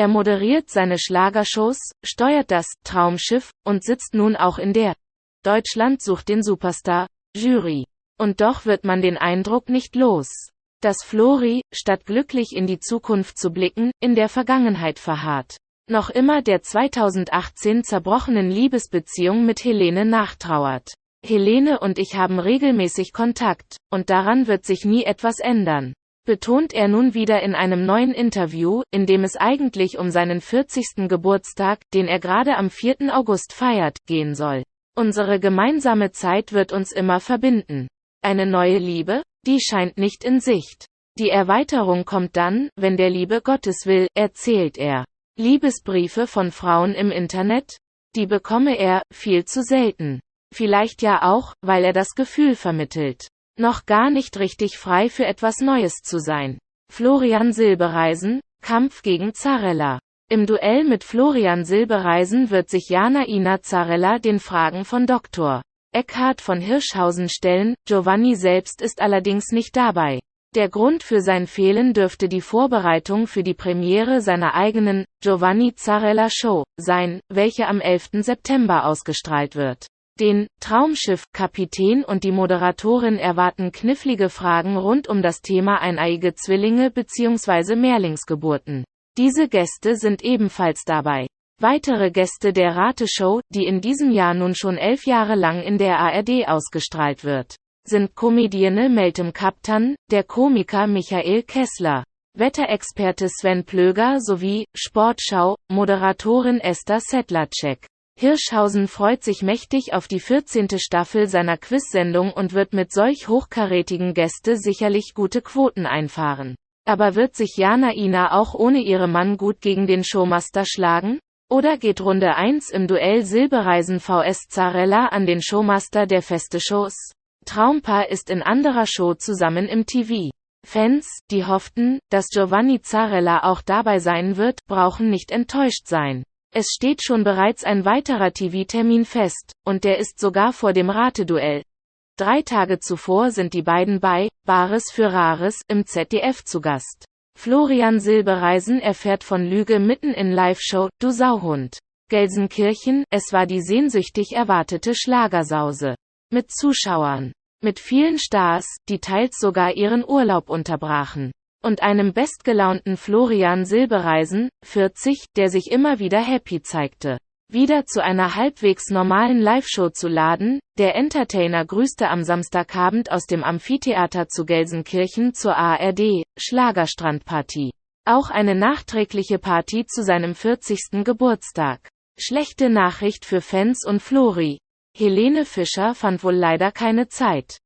Er moderiert seine Schlagershows, steuert das Traumschiff und sitzt nun auch in der Deutschland sucht den Superstar Jury. Und doch wird man den Eindruck nicht los, dass Flori, statt glücklich in die Zukunft zu blicken, in der Vergangenheit verharrt. Noch immer der 2018 zerbrochenen Liebesbeziehung mit Helene nachtrauert. Helene und ich haben regelmäßig Kontakt, und daran wird sich nie etwas ändern betont er nun wieder in einem neuen Interview, in dem es eigentlich um seinen 40. Geburtstag, den er gerade am 4. August feiert, gehen soll. Unsere gemeinsame Zeit wird uns immer verbinden. Eine neue Liebe? Die scheint nicht in Sicht. Die Erweiterung kommt dann, wenn der Liebe Gottes will, erzählt er. Liebesbriefe von Frauen im Internet? Die bekomme er, viel zu selten. Vielleicht ja auch, weil er das Gefühl vermittelt noch gar nicht richtig frei für etwas Neues zu sein. Florian Silbereisen, Kampf gegen Zarella. Im Duell mit Florian Silbereisen wird sich Jana Ina Zarella den Fragen von Dr. Eckhard von Hirschhausen stellen, Giovanni selbst ist allerdings nicht dabei. Der Grund für sein Fehlen dürfte die Vorbereitung für die Premiere seiner eigenen Giovanni Zarella Show sein, welche am 11. September ausgestrahlt wird. Den Traumschiff-Kapitän und die Moderatorin erwarten knifflige Fragen rund um das Thema eineiige Zwillinge bzw. Mehrlingsgeburten. Diese Gäste sind ebenfalls dabei. Weitere Gäste der Rateshow, die in diesem Jahr nun schon elf Jahre lang in der ARD ausgestrahlt wird, sind Comedienne Meltem Kaptan, der Komiker Michael Kessler, Wetterexperte Sven Plöger sowie Sportschau Moderatorin Esther Sedlacek. Hirschhausen freut sich mächtig auf die 14. Staffel seiner Quiz-Sendung und wird mit solch hochkarätigen Gäste sicherlich gute Quoten einfahren. Aber wird sich Jana Ina auch ohne ihren Mann gut gegen den Showmaster schlagen? Oder geht Runde 1 im Duell Silbereisen vs Zarella an den Showmaster der feste Shows? Traumpaar ist in anderer Show zusammen im TV. Fans, die hofften, dass Giovanni Zarella auch dabei sein wird, brauchen nicht enttäuscht sein. Es steht schon bereits ein weiterer TV-Termin fest, und der ist sogar vor dem Rateduell. Drei Tage zuvor sind die beiden bei Bares für Rares im ZDF zu Gast. Florian Silbereisen erfährt von Lüge mitten in Live-Show Du Sauhund. Gelsenkirchen, es war die sehnsüchtig erwartete Schlagersause. Mit Zuschauern. Mit vielen Stars, die teils sogar ihren Urlaub unterbrachen und einem bestgelaunten Florian Silbereisen, 40, der sich immer wieder happy zeigte. Wieder zu einer halbwegs normalen Live-Show zu laden, der Entertainer grüßte am Samstagabend aus dem Amphitheater zu Gelsenkirchen zur ARD, Schlagerstrandparty. Auch eine nachträgliche Party zu seinem 40. Geburtstag. Schlechte Nachricht für Fans und Flori. Helene Fischer fand wohl leider keine Zeit.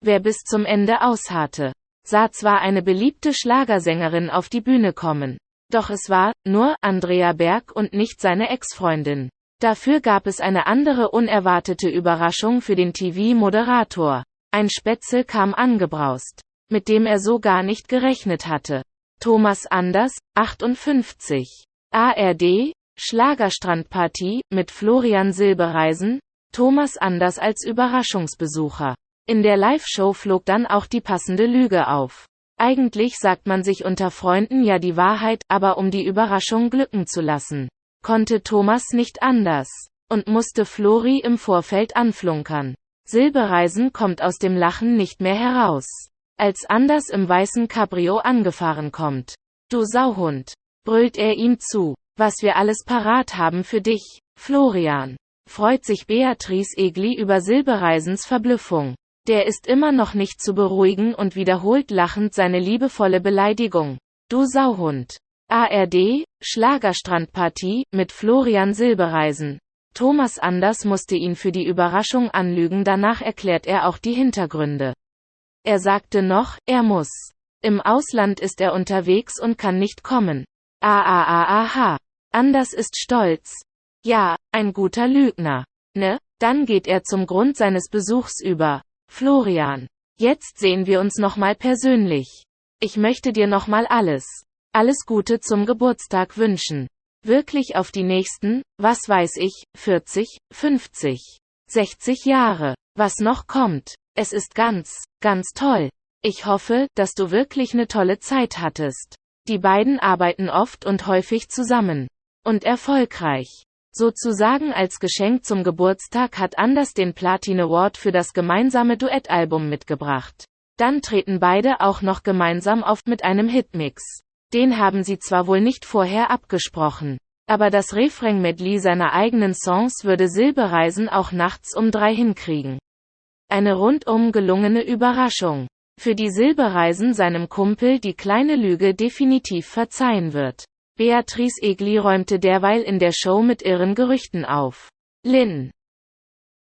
Wer bis zum Ende ausharrte sah zwar eine beliebte Schlagersängerin auf die Bühne kommen. Doch es war, nur, Andrea Berg und nicht seine Ex-Freundin. Dafür gab es eine andere unerwartete Überraschung für den TV-Moderator. Ein Spätzle kam angebraust, mit dem er so gar nicht gerechnet hatte. Thomas Anders, 58. ARD, Schlagerstrandpartie, mit Florian Silbereisen, Thomas Anders als Überraschungsbesucher. In der Live-Show flog dann auch die passende Lüge auf. Eigentlich sagt man sich unter Freunden ja die Wahrheit, aber um die Überraschung glücken zu lassen, konnte Thomas nicht anders und musste Flori im Vorfeld anflunkern. Silbereisen kommt aus dem Lachen nicht mehr heraus. Als Anders im weißen Cabrio angefahren kommt. Du Sauhund, brüllt er ihm zu, was wir alles parat haben für dich, Florian. Freut sich Beatrice Egli über Silbereisens Verblüffung. Der ist immer noch nicht zu beruhigen und wiederholt lachend seine liebevolle Beleidigung. Du Sauhund. ARD, Schlagerstrandpartie, mit Florian Silbereisen. Thomas Anders musste ihn für die Überraschung anlügen, danach erklärt er auch die Hintergründe. Er sagte noch, er muss. Im Ausland ist er unterwegs und kann nicht kommen. Ah ah ah aha. Anders ist stolz. Ja, ein guter Lügner. Ne? Dann geht er zum Grund seines Besuchs über. Florian. Jetzt sehen wir uns nochmal persönlich. Ich möchte dir nochmal alles, alles Gute zum Geburtstag wünschen. Wirklich auf die nächsten, was weiß ich, 40, 50, 60 Jahre. Was noch kommt. Es ist ganz, ganz toll. Ich hoffe, dass du wirklich eine tolle Zeit hattest. Die beiden arbeiten oft und häufig zusammen. Und erfolgreich. Sozusagen als Geschenk zum Geburtstag hat Anders den Platin Award für das gemeinsame Duettalbum mitgebracht. Dann treten beide auch noch gemeinsam auf mit einem Hitmix. Den haben sie zwar wohl nicht vorher abgesprochen. Aber das Refrain-Medley seiner eigenen Songs würde Silbereisen auch nachts um drei hinkriegen. Eine rundum gelungene Überraschung. Für die Silbereisen seinem Kumpel die kleine Lüge definitiv verzeihen wird. Beatrice Egli räumte derweil in der Show mit irren Gerüchten auf. Lynn